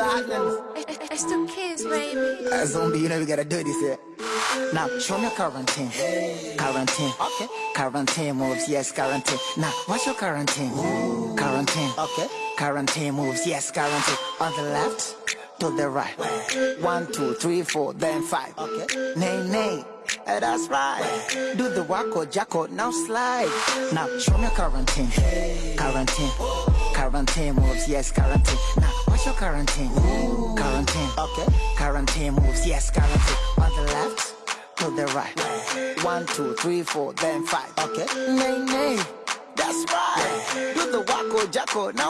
It's the kids, baby. Uh, zombie, you know we gotta do this, yeah. Now, show me your quarantine. Quarantine. Okay. Quarantine moves, yes, quarantine. Now, what's your quarantine? Quarantine. Okay. Quarantine moves, yes, quarantine. On the left, to the right. One, two, three, four, then five. Okay. Nay, nay. Eh, that's right. Do the wacko jacko, now slide. Now, show me your quarantine. Quarantine. Quarantine moves, yes, quarantine. Now, what's quarantine? Quarantine. Okay. Quarantine moves, yes, quarantine. On the left, to the right. One, two, three, four, then five. Okay. Nay, nay. That's right. Do the wacko jacko, now